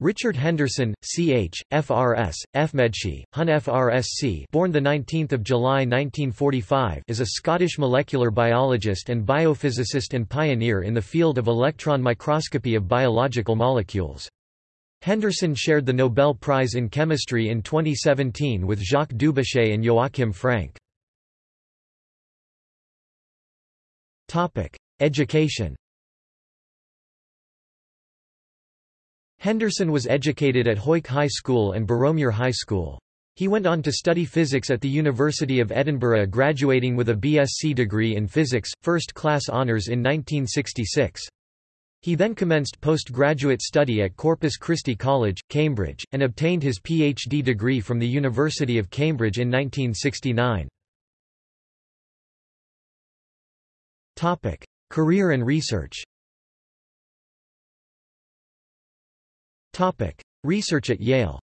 Richard Henderson, Ch. FRS, FMedSci, Hun FRSC born 19 July 1945 is a Scottish molecular biologist and biophysicist and pioneer in the field of electron microscopy of biological molecules. Henderson shared the Nobel Prize in Chemistry in 2017 with Jacques Dubochet and Joachim Frank. Education Henderson was educated at Hawick High School and Boroughmuir High School. He went on to study physics at the University of Edinburgh graduating with a BSc degree in physics, first-class honours in 1966. He then commenced postgraduate study at Corpus Christi College, Cambridge, and obtained his PhD degree from the University of Cambridge in 1969. Career and research Research at Yale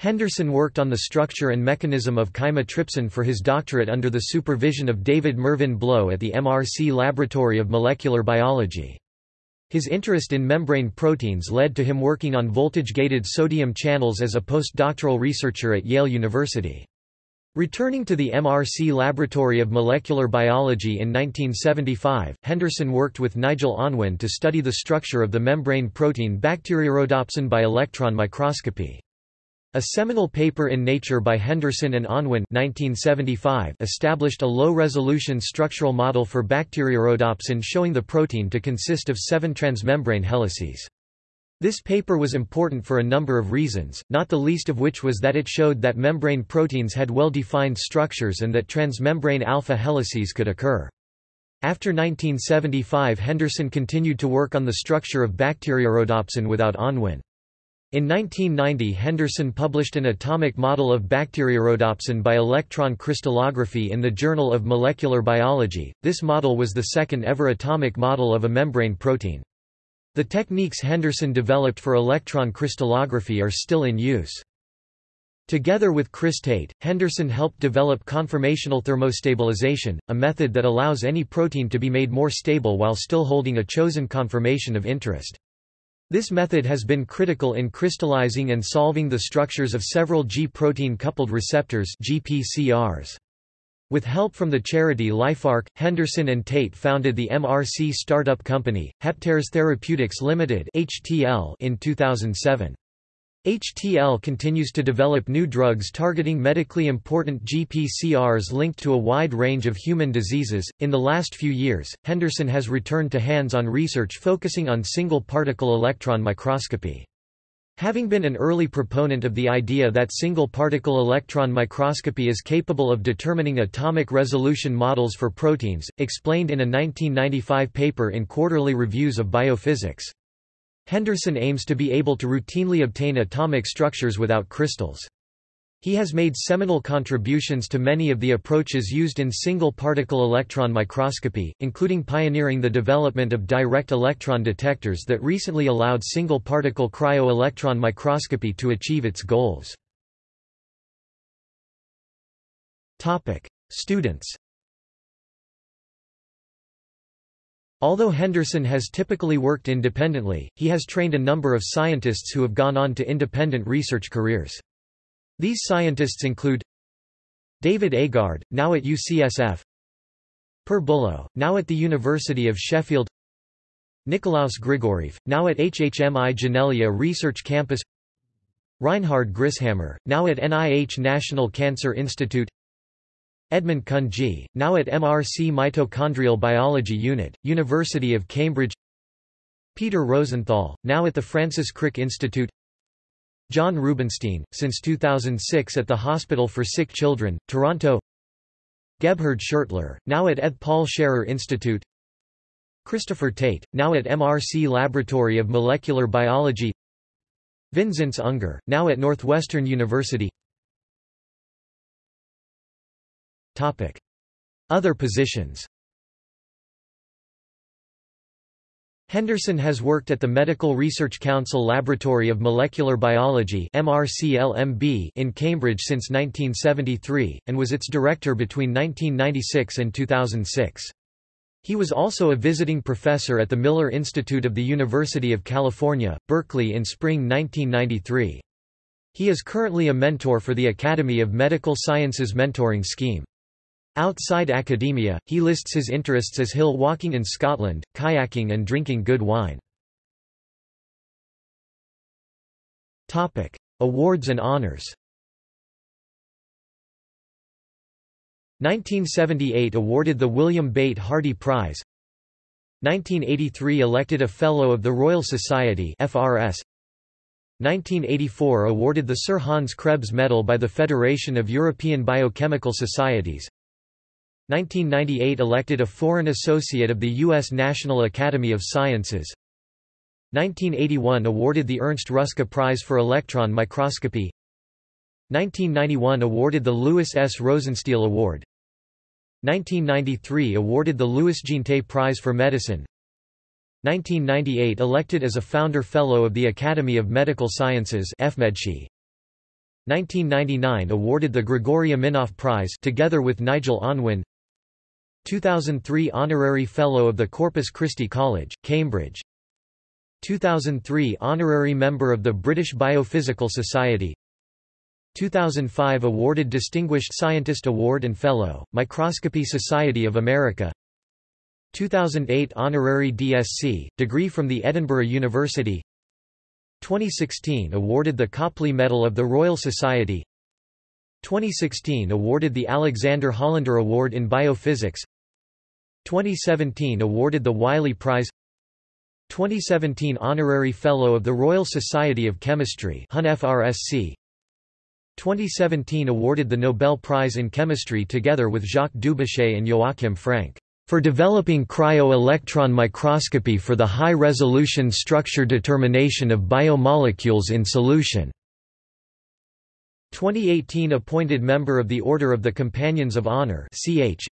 Henderson worked on the structure and mechanism of chymotrypsin for his doctorate under the supervision of David Mervyn Blow at the MRC Laboratory of Molecular Biology. His interest in membrane proteins led to him working on voltage-gated sodium channels as a postdoctoral researcher at Yale University. Returning to the MRC Laboratory of Molecular Biology in 1975, Henderson worked with Nigel Unwin to study the structure of the membrane protein bacteriorhodopsin by electron microscopy. A seminal paper in Nature by Henderson and Unwin 1975 established a low-resolution structural model for bacteriorhodopsin showing the protein to consist of seven transmembrane helices. This paper was important for a number of reasons, not the least of which was that it showed that membrane proteins had well-defined structures and that transmembrane alpha helices could occur. After 1975 Henderson continued to work on the structure of bacteriorhodopsin without Unwin. In 1990 Henderson published an atomic model of bacteriorhodopsin by electron crystallography in the Journal of Molecular Biology. This model was the second ever atomic model of a membrane protein. The techniques Henderson developed for electron crystallography are still in use. Together with Chris Tate, Henderson helped develop conformational thermostabilization, a method that allows any protein to be made more stable while still holding a chosen conformation of interest. This method has been critical in crystallizing and solving the structures of several G-protein coupled receptors GPCRs. With help from the charity LifeArc, Henderson and Tate founded the MRC startup company, Heptares Therapeutics Limited in 2007. HTL continues to develop new drugs targeting medically important GPCRs linked to a wide range of human diseases. In the last few years, Henderson has returned to hands on research focusing on single particle electron microscopy. Having been an early proponent of the idea that single-particle electron microscopy is capable of determining atomic resolution models for proteins, explained in a 1995 paper in Quarterly Reviews of Biophysics. Henderson aims to be able to routinely obtain atomic structures without crystals. He has made seminal contributions to many of the approaches used in single-particle electron microscopy, including pioneering the development of direct electron detectors that recently allowed single-particle cryo-electron microscopy to achieve its goals. Students Although Henderson has typically worked independently, he has trained a number of scientists who have gone on to independent research careers. These scientists include David Agard, now at UCSF Per Bullough, now at the University of Sheffield Nikolaus Grigorieff, now at HHMI Janelia Research Campus Reinhard Grisshammer, now at NIH National Cancer Institute Edmund Kunji, now at MRC Mitochondrial Biology Unit, University of Cambridge Peter Rosenthal, now at the Francis Crick Institute John Rubinstein, since 2006 at the Hospital for Sick Children, Toronto. Gebhard Schertler, now at Eth Paul Scherrer Institute. Christopher Tate, now at MRC Laboratory of Molecular Biology. Vinzenz Unger, now at Northwestern University. Other positions Henderson has worked at the Medical Research Council Laboratory of Molecular Biology in Cambridge since 1973, and was its director between 1996 and 2006. He was also a visiting professor at the Miller Institute of the University of California, Berkeley in spring 1993. He is currently a mentor for the Academy of Medical Sciences Mentoring Scheme. Outside academia, he lists his interests as hill walking in Scotland, kayaking and drinking good wine. Topic: Awards and honours 1978 awarded the William Bate Hardy Prize. 1983 elected a Fellow of the Royal Society FRS 1984 awarded the Sir Hans Krebs Medal by the Federation of European Biochemical Societies 1998 elected a Foreign Associate of the U.S. National Academy of Sciences 1981 awarded the Ernst Ruska Prize for Electron Microscopy 1991 awarded the Louis S. Rosenstiel Award 1993 awarded the Louis Jeantet Prize for Medicine 1998 elected as a Founder Fellow of the Academy of Medical Sciences 1999 awarded the Gregori Aminoff Prize together with Nigel Unwin 2003 Honorary Fellow of the Corpus Christi College, Cambridge. 2003 Honorary Member of the British Biophysical Society. 2005 awarded Distinguished Scientist Award and Fellow, Microscopy Society of America. 2008 Honorary DSc, degree from the Edinburgh University. 2016 awarded the Copley Medal of the Royal Society 2016 awarded the Alexander Hollaender Award in Biophysics. 2017 awarded the Wiley Prize. 2017 Honorary Fellow of the Royal Society of Chemistry HUN 2017 awarded the Nobel Prize in Chemistry together with Jacques Dubochet and Joachim Frank for developing cryo-electron microscopy for the high-resolution structure determination of biomolecules in solution. 2018 appointed member of the Order of the Companions of Honor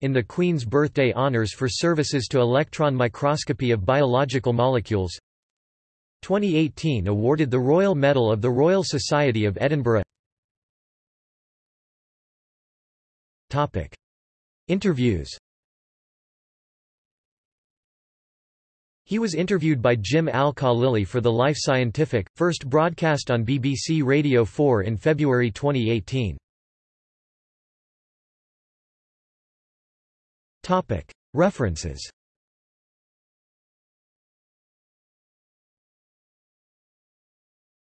in the Queen's Birthday Honours for services to electron microscopy of biological molecules 2018 awarded the Royal Medal of the Royal Society of Edinburgh Topic. Interviews He was interviewed by Jim Al-Khalili for The Life Scientific, first broadcast on BBC Radio 4 in February 2018. References